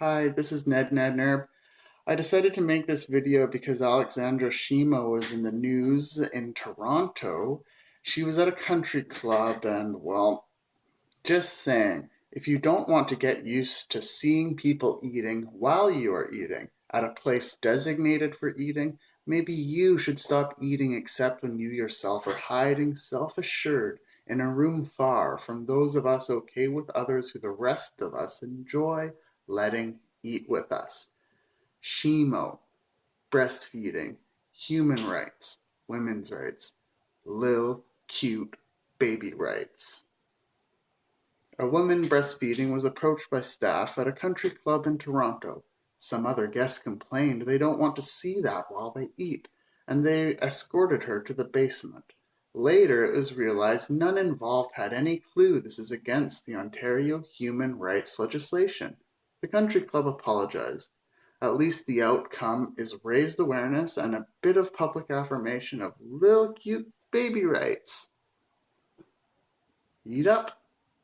Hi, this is Ned Nednerb. I decided to make this video because Alexandra Shimo was in the news in Toronto. She was at a country club and, well, just saying, if you don't want to get used to seeing people eating while you are eating at a place designated for eating, maybe you should stop eating except when you yourself are hiding self-assured in a room far from those of us okay with others who the rest of us enjoy letting eat with us. SHIMO, breastfeeding, human rights, women's rights, lil cute baby rights. A woman breastfeeding was approached by staff at a country club in Toronto. Some other guests complained they don't want to see that while they eat, and they escorted her to the basement. Later, it was realized none involved had any clue this is against the Ontario human rights legislation. The country club apologized. At least the outcome is raised awareness and a bit of public affirmation of little cute baby rights. Eat up.